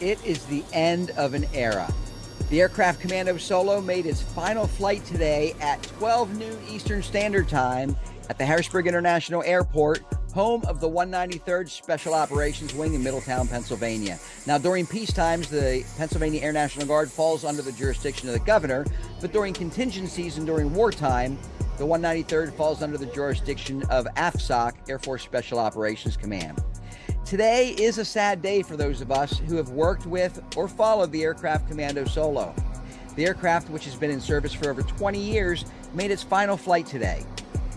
It is the end of an era. The aircraft Commando Solo made its final flight today at 12 noon Eastern Standard Time at the Harrisburg International Airport, home of the 193rd Special Operations Wing in Middletown, Pennsylvania. Now, during peace times, the Pennsylvania Air National Guard falls under the jurisdiction of the governor, but during contingencies and during wartime, the 193rd falls under the jurisdiction of AFSOC, Air Force Special Operations Command. Today is a sad day for those of us who have worked with or followed the aircraft Commando Solo. The aircraft, which has been in service for over 20 years, made its final flight today.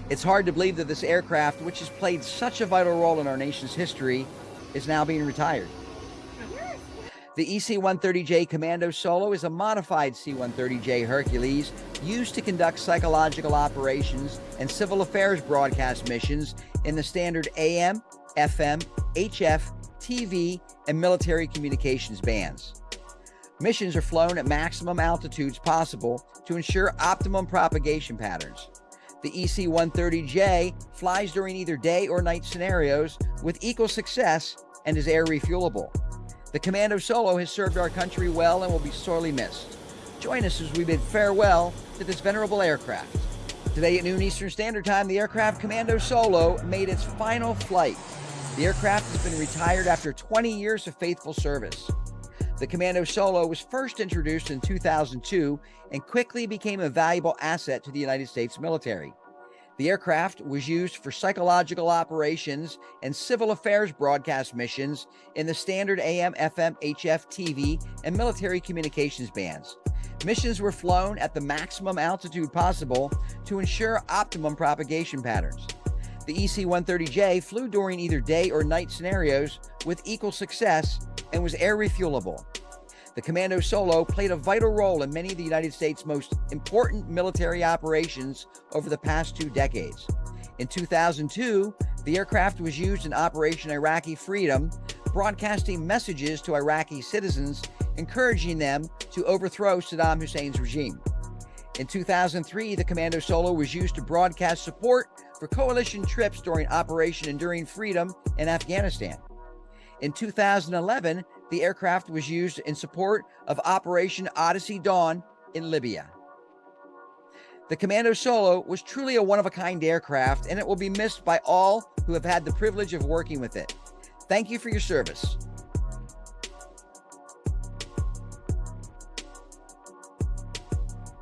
It's hard to believe that this aircraft, which has played such a vital role in our nation's history, is now being retired. The EC-130J Commando Solo is a modified C-130J Hercules used to conduct psychological operations and civil affairs broadcast missions in the standard AM, FM, HF, TV, and military communications bands. Missions are flown at maximum altitudes possible to ensure optimum propagation patterns. The EC-130J flies during either day or night scenarios with equal success and is air refuelable. The Commando Solo has served our country well and will be sorely missed. Join us as we bid farewell to this venerable aircraft. Today at noon Eastern Standard Time, the aircraft Commando Solo made its final flight the aircraft has been retired after 20 years of faithful service. The Commando Solo was first introduced in 2002 and quickly became a valuable asset to the United States military. The aircraft was used for psychological operations and civil affairs broadcast missions in the standard AM, FM, HF, TV, and military communications bands. Missions were flown at the maximum altitude possible to ensure optimum propagation patterns. The EC-130J flew during either day or night scenarios with equal success and was air refuelable. The Commando Solo played a vital role in many of the United States' most important military operations over the past two decades. In 2002, the aircraft was used in Operation Iraqi Freedom, broadcasting messages to Iraqi citizens, encouraging them to overthrow Saddam Hussein's regime. In 2003, the Commando Solo was used to broadcast support for coalition trips during Operation Enduring Freedom in Afghanistan. In 2011, the aircraft was used in support of Operation Odyssey Dawn in Libya. The Commando Solo was truly a one-of-a-kind aircraft, and it will be missed by all who have had the privilege of working with it. Thank you for your service.